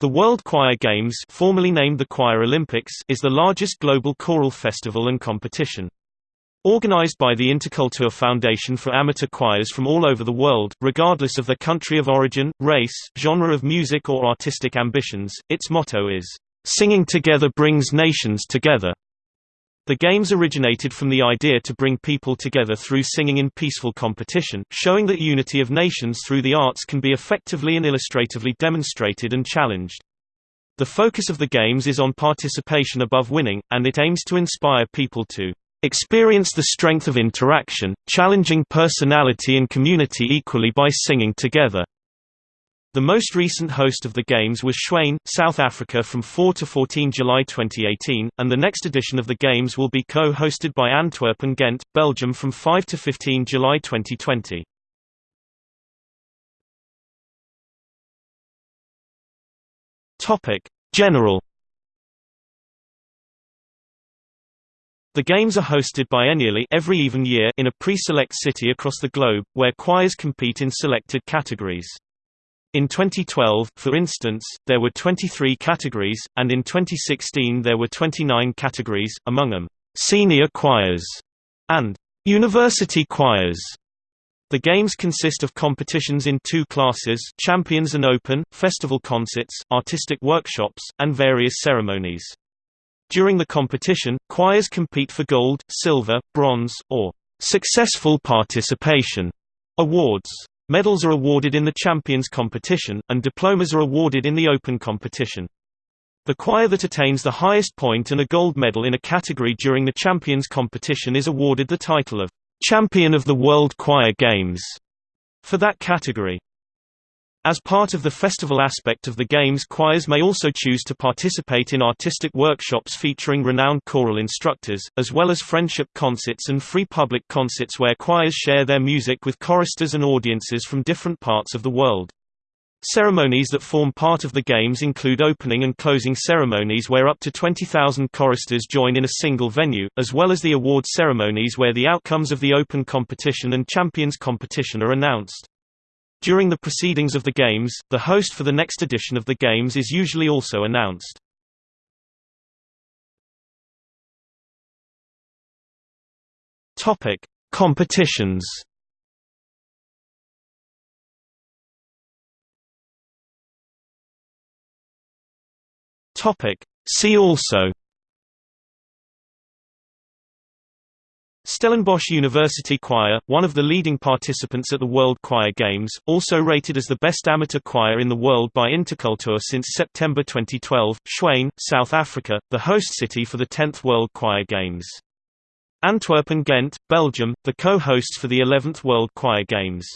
The World Choir Games formerly named the Choir Olympics is the largest global choral festival and competition. Organized by the Interkultur Foundation for amateur choirs from all over the world, regardless of their country of origin, race, genre of music or artistic ambitions, its motto is, "...singing together brings nations together." The games originated from the idea to bring people together through singing in peaceful competition, showing that unity of nations through the arts can be effectively and illustratively demonstrated and challenged. The focus of the games is on participation above winning, and it aims to inspire people to experience the strength of interaction, challenging personality and community equally by singing together. The most recent host of the Games was Tshwane, South Africa from 4 to 14 July 2018, and the next edition of the Games will be co-hosted by Antwerp and Ghent, Belgium from 5 to 15 July 2020. Topic: General The games are hosted biennially every even year in a pre-select city across the globe, where choirs compete in selected categories. In 2012, for instance, there were 23 categories, and in 2016 there were 29 categories, among them, senior choirs and university choirs. The games consist of competitions in two classes Champions and Open, festival concerts, artistic workshops, and various ceremonies. During the competition, choirs compete for gold, silver, bronze, or successful participation awards. Medals are awarded in the Champions competition, and diplomas are awarded in the Open competition. The choir that attains the highest point and a gold medal in a category during the Champions competition is awarded the title of Champion of the World Choir Games for that category. As part of the festival aspect of the Games choirs may also choose to participate in artistic workshops featuring renowned choral instructors, as well as friendship concerts and free public concerts where choirs share their music with choristers and audiences from different parts of the world. Ceremonies that form part of the Games include opening and closing ceremonies where up to 20,000 choristers join in a single venue, as well as the award ceremonies where the outcomes of the Open competition and Champions competition are announced. During the proceedings of the Games, the host for the next edition of the Games is usually also announced. Topic: Competitions. Topic: See also Stellenbosch University Choir, one of the leading participants at the World Choir Games, also rated as the best amateur choir in the world by Interkultur since September 2012, Tshwane, South Africa, the host city for the 10th World Choir Games. Antwerp and Ghent, Belgium, the co-hosts for the 11th World Choir Games.